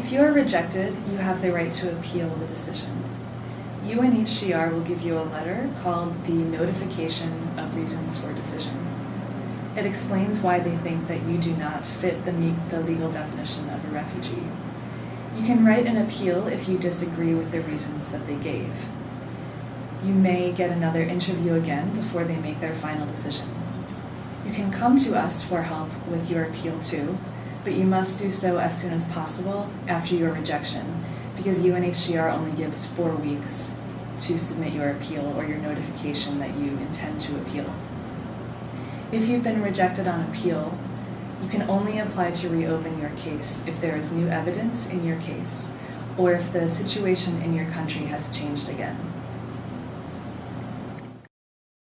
If you are rejected, you have the right to appeal the decision. UNHCR will give you a letter called the Notification of Reasons for Decision. It explains why they think that you do not fit the, the legal definition of a refugee. You can write an appeal if you disagree with the reasons that they gave. You may get another interview again before they make their final decision. You can come to us for help with your appeal too, but you must do so as soon as possible after your rejection because UNHCR only gives four weeks to submit your appeal or your notification that you intend to appeal. If you've been rejected on appeal, you can only apply to reopen your case if there is new evidence in your case or if the situation in your country has changed again.